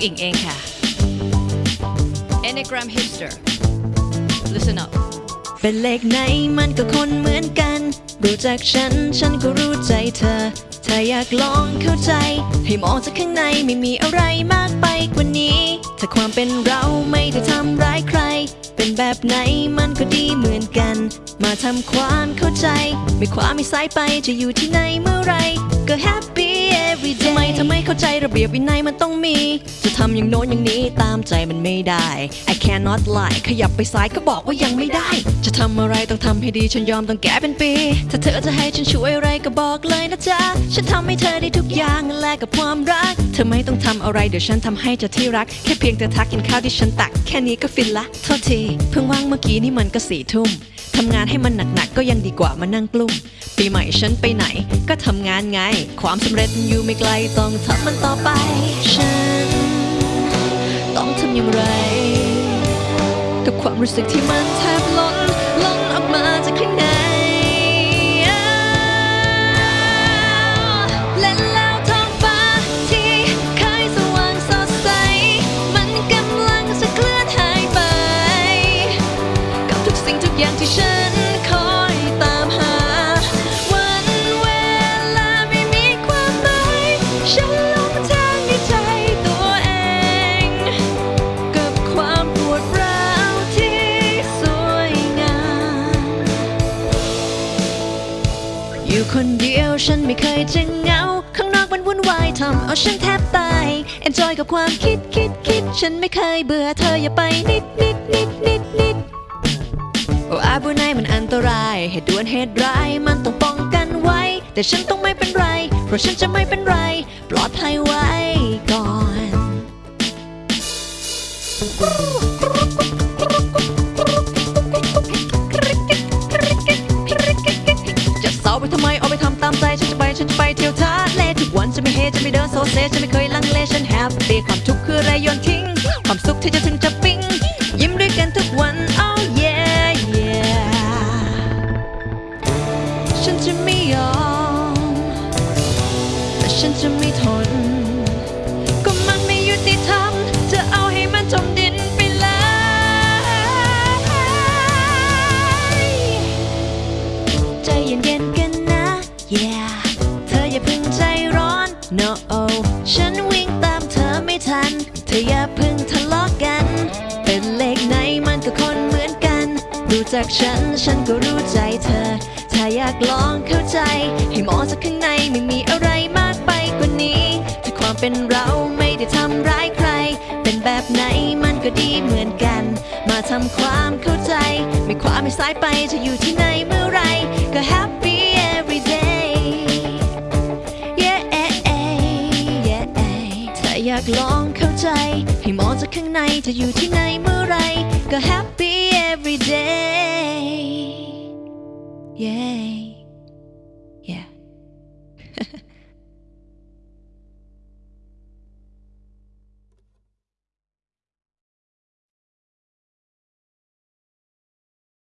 องอิงเองค่ะ Enneagram Hipster Listen up เป็นเลขไหนมันก็คนเหมือนกัน รู้จักฉัน ฉันก็รู้ใจเธอ ถ้าอยากลองเข้าใจ ให้มองจากข้างในไม่มีอะไรมากไปกว่านี้ ถ้าความเป็นเราไม่ได้ทำร้ายใคร เป็นแบบไหนมันก็ดีเหมือนกัน มาทำความเข้าใจ ไม่ความไม่สายไปจะอยู่ที่ไหนเมื่อไร เข้าใจระเบียบวินัยมันต้องมี จะทำอย่างโน้นอย่างนี้ตามใจมันไม่ได้ I cannot lie ขยับไปซ้ายก็บอกว่ายังไม่ได้ จะทำอะไรต้องทำให้ดีฉันยอมต้องแก้เป็นปี ถ้าเธอจะให้ฉันช่วยอะไรก็บอกเลยนะจ๊ะ ฉันทำให้เธอได้ทุกอย่างแลกกับความรัก เธอไม่ต้องทำอะไรเดี๋ยวฉันทำให้จะที่รัก แค่เพียงเธอทักกินข้าวที่ฉันตัก แค่นี้ก็ฟินละโทษทีเพิ่งว่างเมื่อกี้นี่มันก็สี่ทุ่มทำงานให้มันหนักๆก็ยังดีกว่ามานั่งกลุ้ม ปีใหม่ฉันไปไหน ก็ทำงานไง ความสำเร็จอยู่ไม่ไกลต้องทำมันต่อไป ฉัน ต้องทำอย่างไร กับความรู้สึกที่มันแทบล้นล้นออกมาจากข้างในและแล้วท้องฟ้าที่เคยสว่างสดใสมันกำลังจะเคลื่อนหายไปกับทุกสิ่งทุกอย่างที่ฉัน อยู่คนเดียวฉันไม่เคยจะเหงา ข้างนอกมันวุ่นวายทำเอาฉันแทบตาย enjoy กับความคิดคิดคิด ฉันไม่เคยเบื่อเธออย่าไปนิดนิดนิดนิดนิดโอ้อาบุไนมันอันตราย เหตุด่วนเหตุร้ายมันต้องป้องกันไว้ แต่ฉันต้องไม่เป็นไร เพราะฉันจะไม่เป็นไร ฉันไม่เดินโซเซฉันไม่เคยลังเลฉัน happy ความทุกข์คือไรโยนทิ้ง ความสุขที่จะถึงจะปิ๊งยิ้มด้วยกันทุกวัน oh yeah yeah ฉันจะไม่ยอมและฉันจะไม่ทน จากฉัน ฉันก็รู้ใจเธอ ถ้าอยากลองเข้าใจ ให้มองจากข้างในไม่มีอะไรมากไปกว่านี้ ถ้าความเป็นเราไม่ได้ทำร้ายใคร เป็นแบบไหนมันก็ดีเหมือนกัน มาทำความเข้าใจ ไม่ควาไม่สายไปจะอยู่ที่ไหนเมื่อไรก็แฮ ใจ ให้มองจากข้างในจะอยู่ที่ไหนเมื่อไร ก็ happy every day yeah